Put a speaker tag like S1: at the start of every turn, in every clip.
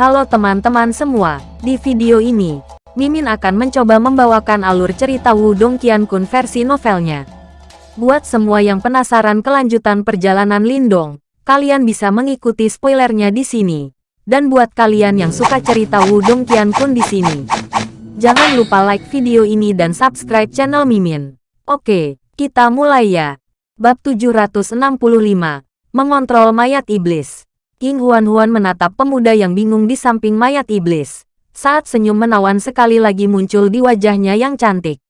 S1: Halo teman-teman semua, di video ini, Mimin akan mencoba membawakan alur cerita Wudong Qiankun versi novelnya. Buat semua yang penasaran kelanjutan perjalanan Lindong, kalian bisa mengikuti spoilernya di sini. Dan buat kalian yang suka cerita Wudong Qiankun di sini, jangan lupa like video ini dan subscribe channel Mimin. Oke, kita mulai ya. Bab 765, Mengontrol Mayat Iblis. King Huan-Huan menatap pemuda yang bingung di samping mayat iblis. Saat senyum menawan sekali lagi muncul di wajahnya yang cantik.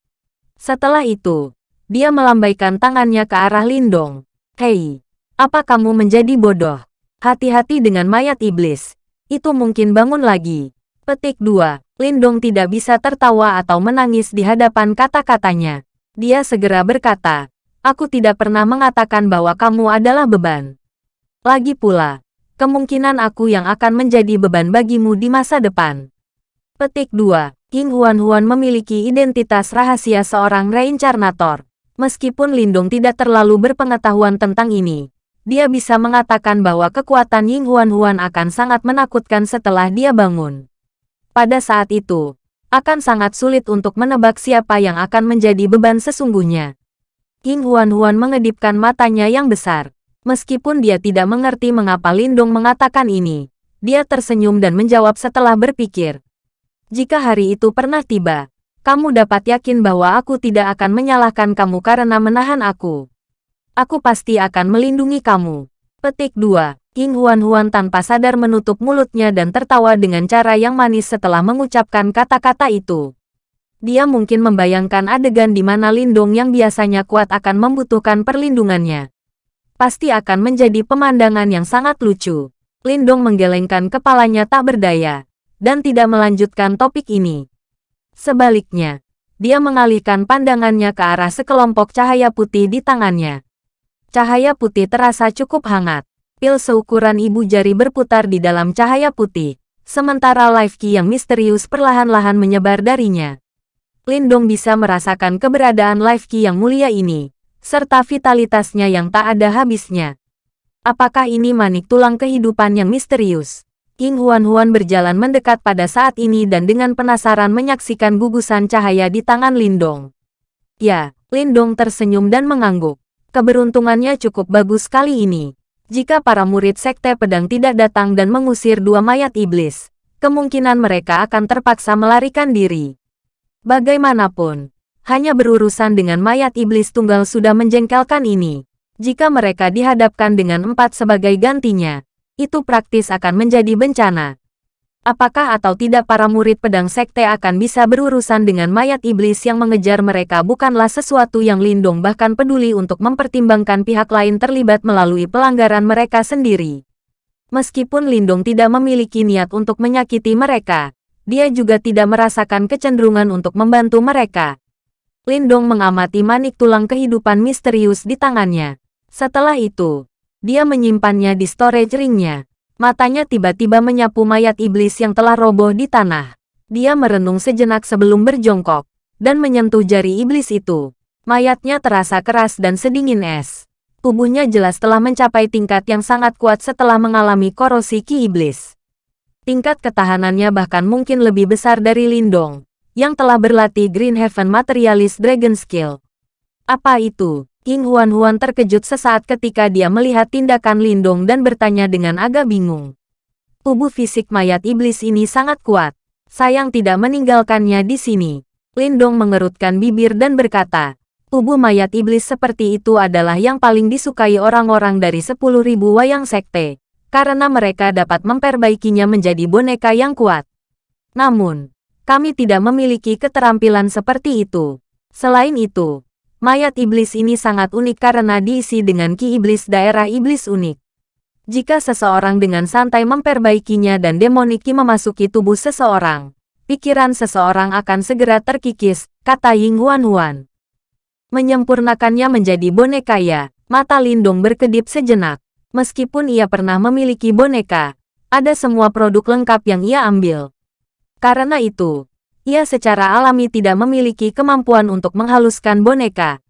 S1: Setelah itu, dia melambaikan tangannya ke arah Lindong. Hei, apa kamu menjadi bodoh? Hati-hati dengan mayat iblis. Itu mungkin bangun lagi. Petik 2. Lindong tidak bisa tertawa atau menangis di hadapan kata-katanya. Dia segera berkata, Aku tidak pernah mengatakan bahwa kamu adalah beban. Lagi pula, kemungkinan aku yang akan menjadi beban bagimu di masa depan. Petik 2. King Huan-Huan memiliki identitas rahasia seorang reincarnator. Meskipun Lindung tidak terlalu berpengetahuan tentang ini, dia bisa mengatakan bahwa kekuatan Ying Huan-Huan akan sangat menakutkan setelah dia bangun. Pada saat itu, akan sangat sulit untuk menebak siapa yang akan menjadi beban sesungguhnya. King Huan-Huan mengedipkan matanya yang besar. Meskipun dia tidak mengerti mengapa Lindung mengatakan ini, dia tersenyum dan menjawab setelah berpikir. Jika hari itu pernah tiba, kamu dapat yakin bahwa aku tidak akan menyalahkan kamu karena menahan aku. Aku pasti akan melindungi kamu. Petik 2. King Huan-Huan tanpa sadar menutup mulutnya dan tertawa dengan cara yang manis setelah mengucapkan kata-kata itu. Dia mungkin membayangkan adegan di mana Lindung yang biasanya kuat akan membutuhkan perlindungannya pasti akan menjadi pemandangan yang sangat lucu. Lindong menggelengkan kepalanya tak berdaya, dan tidak melanjutkan topik ini. Sebaliknya, dia mengalihkan pandangannya ke arah sekelompok cahaya putih di tangannya. Cahaya putih terasa cukup hangat. Pil seukuran ibu jari berputar di dalam cahaya putih, sementara life key yang misterius perlahan-lahan menyebar darinya. Lindong bisa merasakan keberadaan life key yang mulia ini, serta vitalitasnya yang tak ada habisnya. Apakah ini manik tulang kehidupan yang misterius? King Huan-Huan berjalan mendekat pada saat ini dan dengan penasaran menyaksikan gugusan cahaya di tangan Lindong. Ya, Lindong tersenyum dan mengangguk. Keberuntungannya cukup bagus kali ini. Jika para murid Sekte Pedang tidak datang dan mengusir dua mayat iblis, kemungkinan mereka akan terpaksa melarikan diri. Bagaimanapun, hanya berurusan dengan mayat iblis tunggal sudah menjengkelkan ini. Jika mereka dihadapkan dengan empat sebagai gantinya, itu praktis akan menjadi bencana. Apakah atau tidak para murid pedang sekte akan bisa berurusan dengan mayat iblis yang mengejar mereka bukanlah sesuatu yang Lindung bahkan peduli untuk mempertimbangkan pihak lain terlibat melalui pelanggaran mereka sendiri. Meskipun Lindung tidak memiliki niat untuk menyakiti mereka, dia juga tidak merasakan kecenderungan untuk membantu mereka. Lindong mengamati manik tulang kehidupan misterius di tangannya. Setelah itu, dia menyimpannya di storage ringnya. Matanya tiba-tiba menyapu mayat iblis yang telah roboh di tanah. Dia merenung sejenak sebelum berjongkok, dan menyentuh jari iblis itu. Mayatnya terasa keras dan sedingin es. Tubuhnya jelas telah mencapai tingkat yang sangat kuat setelah mengalami korosi ki iblis. Tingkat ketahanannya bahkan mungkin lebih besar dari Lindong yang telah berlatih Green Heaven Materialist Dragon Skill. Apa itu? King Huan-Huan terkejut sesaat ketika dia melihat tindakan Lindong dan bertanya dengan agak bingung. Tubuh fisik mayat iblis ini sangat kuat. Sayang tidak meninggalkannya di sini. Lindong mengerutkan bibir dan berkata, tubuh mayat iblis seperti itu adalah yang paling disukai orang-orang dari 10.000 wayang sekte, karena mereka dapat memperbaikinya menjadi boneka yang kuat. Namun, kami tidak memiliki keterampilan seperti itu. Selain itu, mayat iblis ini sangat unik karena diisi dengan ki iblis daerah iblis unik. Jika seseorang dengan santai memperbaikinya dan demonik ki memasuki tubuh seseorang, pikiran seseorang akan segera terkikis, kata Ying Huan Huan. Menyempurnakannya menjadi boneka ya, mata Lindung berkedip sejenak. Meskipun ia pernah memiliki boneka, ada semua produk lengkap yang ia ambil. Karena itu, ia secara alami tidak memiliki kemampuan untuk menghaluskan boneka.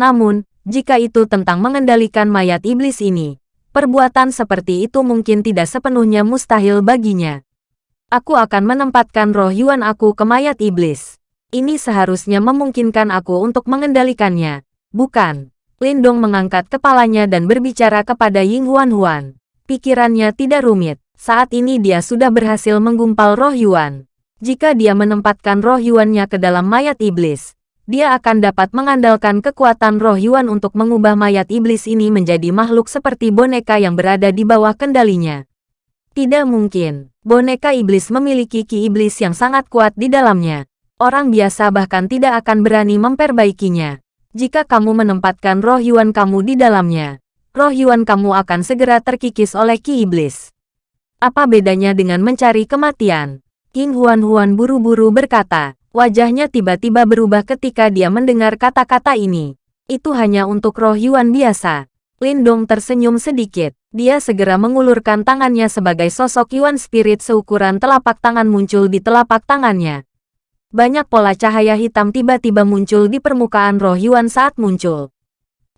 S1: Namun, jika itu tentang mengendalikan mayat iblis ini, perbuatan seperti itu mungkin tidak sepenuhnya mustahil baginya. Aku akan menempatkan roh Yuan aku ke mayat iblis. Ini seharusnya memungkinkan aku untuk mengendalikannya. Bukan. Lindong mengangkat kepalanya dan berbicara kepada Ying Huan Huan. Pikirannya tidak rumit. Saat ini dia sudah berhasil menggumpal roh Yuan. Jika dia menempatkan roh Yuannya ke dalam mayat iblis, dia akan dapat mengandalkan kekuatan roh Yuan untuk mengubah mayat iblis ini menjadi makhluk seperti boneka yang berada di bawah kendalinya. Tidak mungkin, boneka iblis memiliki ki iblis yang sangat kuat di dalamnya. Orang biasa bahkan tidak akan berani memperbaikinya. Jika kamu menempatkan roh Yuan kamu di dalamnya, roh Yuan kamu akan segera terkikis oleh Ki Iblis. Apa bedanya dengan mencari kematian? King Huan Huan buru-buru berkata, wajahnya tiba-tiba berubah ketika dia mendengar kata-kata ini. Itu hanya untuk roh Yuan biasa. Lindong tersenyum sedikit. Dia segera mengulurkan tangannya sebagai sosok Yuan Spirit seukuran telapak tangan muncul di telapak tangannya. Banyak pola cahaya hitam tiba-tiba muncul di permukaan roh Yuan saat muncul.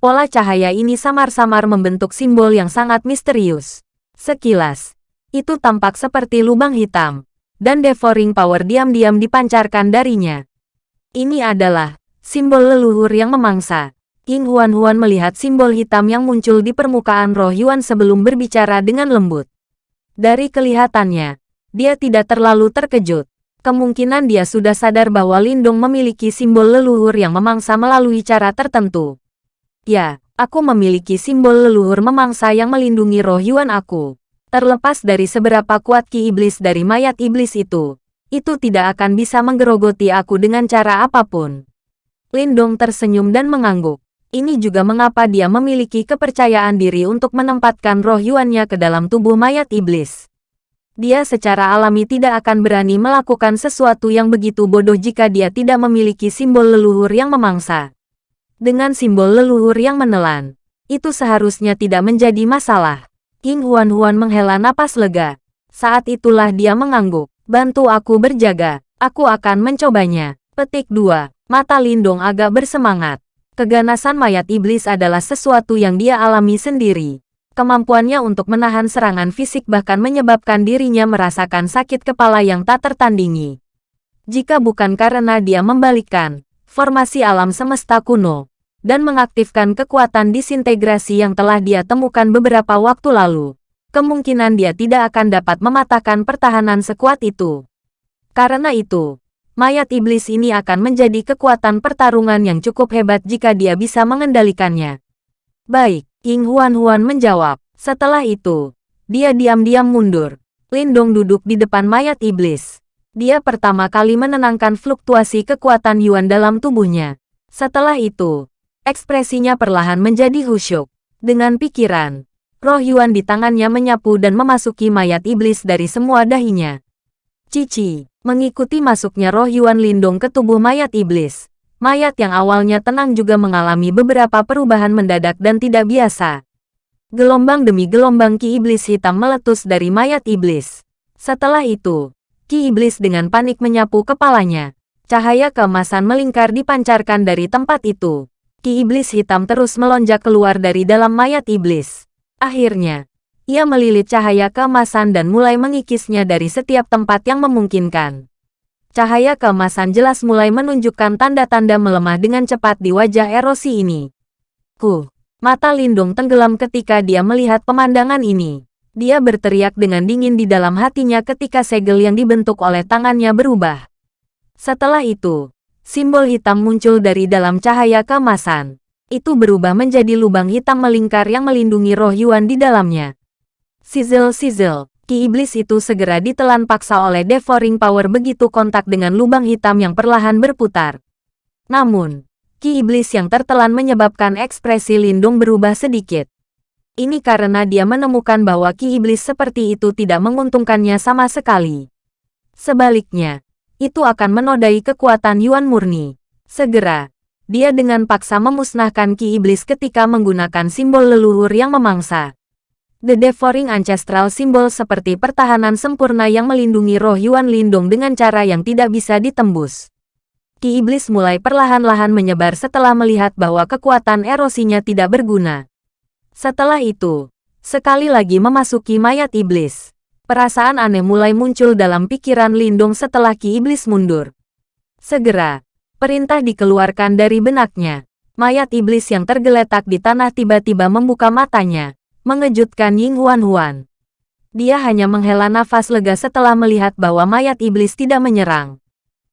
S1: Pola cahaya ini samar-samar membentuk simbol yang sangat misterius. Sekilas, itu tampak seperti lubang hitam, dan devouring power diam-diam dipancarkan darinya. Ini adalah simbol leluhur yang memangsa. King Huan-Huan melihat simbol hitam yang muncul di permukaan roh Yuan sebelum berbicara dengan lembut. Dari kelihatannya, dia tidak terlalu terkejut. Kemungkinan dia sudah sadar bahwa Lindung memiliki simbol leluhur yang memangsa melalui cara tertentu. Ya, aku memiliki simbol leluhur memangsa yang melindungi roh Yuan aku. Terlepas dari seberapa kuat ki iblis dari mayat iblis itu, itu tidak akan bisa menggerogoti aku dengan cara apa pun. Lindong tersenyum dan mengangguk. Ini juga mengapa dia memiliki kepercayaan diri untuk menempatkan roh Yuannya ke dalam tubuh mayat iblis dia secara alami tidak akan berani melakukan sesuatu yang begitu bodoh jika dia tidak memiliki simbol leluhur yang memangsa. Dengan simbol leluhur yang menelan, itu seharusnya tidak menjadi masalah. King Huan-Huan menghela napas lega. Saat itulah dia mengangguk. Bantu aku berjaga, aku akan mencobanya. Petik 2. Mata Lindong agak bersemangat. Keganasan mayat iblis adalah sesuatu yang dia alami sendiri. Kemampuannya untuk menahan serangan fisik bahkan menyebabkan dirinya merasakan sakit kepala yang tak tertandingi. Jika bukan karena dia membalikkan formasi alam semesta kuno dan mengaktifkan kekuatan disintegrasi yang telah dia temukan beberapa waktu lalu, kemungkinan dia tidak akan dapat mematahkan pertahanan sekuat itu. Karena itu, mayat iblis ini akan menjadi kekuatan pertarungan yang cukup hebat jika dia bisa mengendalikannya. Baik, King Huan-Huan menjawab. Setelah itu, dia diam-diam mundur. Lindong duduk di depan mayat iblis. Dia pertama kali menenangkan fluktuasi kekuatan Yuan dalam tubuhnya. Setelah itu, ekspresinya perlahan menjadi khusyuk. Dengan pikiran, roh Yuan di tangannya menyapu dan memasuki mayat iblis dari semua dahinya. Cici, mengikuti masuknya roh Yuan Lindong ke tubuh mayat iblis. Mayat yang awalnya tenang juga mengalami beberapa perubahan mendadak dan tidak biasa. Gelombang demi gelombang ki iblis hitam meletus dari mayat iblis. Setelah itu, ki iblis dengan panik menyapu kepalanya. Cahaya keemasan melingkar dipancarkan dari tempat itu. Ki iblis hitam terus melonjak keluar dari dalam mayat iblis. Akhirnya, ia melilit cahaya keemasan dan mulai mengikisnya dari setiap tempat yang memungkinkan. Cahaya keemasan jelas mulai menunjukkan tanda-tanda melemah dengan cepat di wajah erosi ini. Ku, mata Lindung tenggelam ketika dia melihat pemandangan ini. Dia berteriak dengan dingin di dalam hatinya ketika segel yang dibentuk oleh tangannya berubah. Setelah itu, simbol hitam muncul dari dalam cahaya keemasan. Itu berubah menjadi lubang hitam melingkar yang melindungi roh Yuan di dalamnya. Sizzle-sizzle, ki iblis itu segera ditelan paksa oleh devouring power begitu kontak dengan lubang hitam yang perlahan berputar. Namun, ki iblis yang tertelan menyebabkan ekspresi Lindung berubah sedikit. Ini karena dia menemukan bahwa ki iblis seperti itu tidak menguntungkannya sama sekali. Sebaliknya, itu akan menodai kekuatan Yuan murni. Segera, dia dengan paksa memusnahkan ki iblis ketika menggunakan simbol leluhur yang memangsa. The Devouring Ancestral simbol seperti pertahanan sempurna yang melindungi roh Yuan Lindung dengan cara yang tidak bisa ditembus. Ki Iblis mulai perlahan-lahan menyebar setelah melihat bahwa kekuatan erosinya tidak berguna. Setelah itu, sekali lagi memasuki mayat Iblis. Perasaan aneh mulai muncul dalam pikiran Lindong setelah Ki Iblis mundur. Segera, perintah dikeluarkan dari benaknya. Mayat iblis yang tergeletak di tanah tiba-tiba membuka matanya, mengejutkan Ying Huan-Huan. Dia hanya menghela nafas lega setelah melihat bahwa mayat iblis tidak menyerang.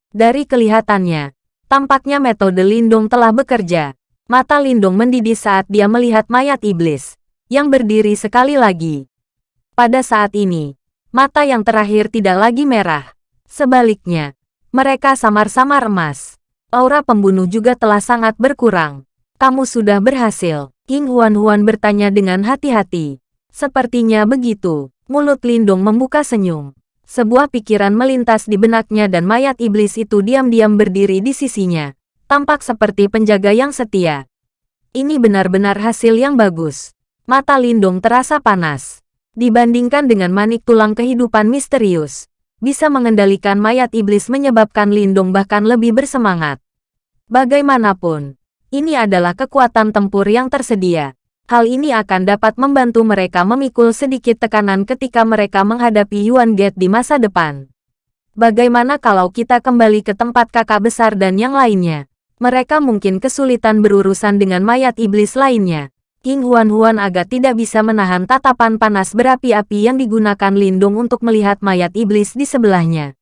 S1: Dari kelihatannya, tampaknya metode Lindung telah bekerja. Mata Lindung mendidih saat dia melihat mayat iblis, yang berdiri sekali lagi. Pada saat ini, Mata yang terakhir tidak lagi merah. Sebaliknya, mereka samar-samar emas. Aura pembunuh juga telah sangat berkurang. Kamu sudah berhasil. King Huan-Huan bertanya dengan hati-hati. Sepertinya begitu. Mulut Lindung membuka senyum. Sebuah pikiran melintas di benaknya dan mayat iblis itu diam-diam berdiri di sisinya. Tampak seperti penjaga yang setia. Ini benar-benar hasil yang bagus. Mata Lindung terasa panas. Dibandingkan dengan manik tulang kehidupan misterius, bisa mengendalikan mayat iblis menyebabkan Lindung bahkan lebih bersemangat. Bagaimanapun, ini adalah kekuatan tempur yang tersedia. Hal ini akan dapat membantu mereka memikul sedikit tekanan ketika mereka menghadapi Yuan Gate di masa depan. Bagaimana kalau kita kembali ke tempat kakak besar dan yang lainnya? Mereka mungkin kesulitan berurusan dengan mayat iblis lainnya. King Huan-Huan agak tidak bisa menahan tatapan panas berapi-api yang digunakan Lindung untuk melihat mayat iblis di sebelahnya.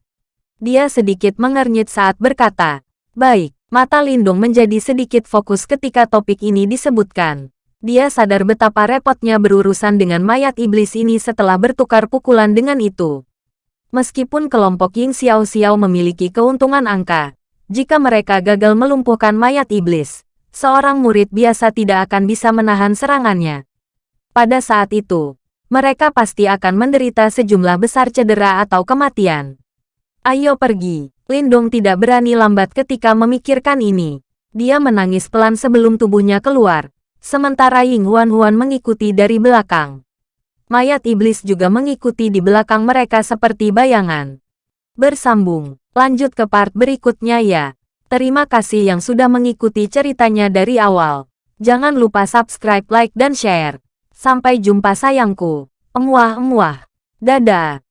S1: Dia sedikit mengernyit saat berkata, Baik, mata Lindung menjadi sedikit fokus ketika topik ini disebutkan. Dia sadar betapa repotnya berurusan dengan mayat iblis ini setelah bertukar pukulan dengan itu. Meskipun kelompok Ying Xiao Xiao memiliki keuntungan angka, jika mereka gagal melumpuhkan mayat iblis, seorang murid biasa tidak akan bisa menahan serangannya. Pada saat itu, mereka pasti akan menderita sejumlah besar cedera atau kematian. Ayo pergi. Lindong tidak berani lambat ketika memikirkan ini. Dia menangis pelan sebelum tubuhnya keluar, sementara Ying Huan Huan mengikuti dari belakang. Mayat iblis juga mengikuti di belakang mereka seperti bayangan. Bersambung, lanjut ke part berikutnya ya. Terima kasih yang sudah mengikuti ceritanya dari awal. Jangan lupa subscribe, like, dan share. Sampai jumpa sayangku. Emuah-emuah. Dadah.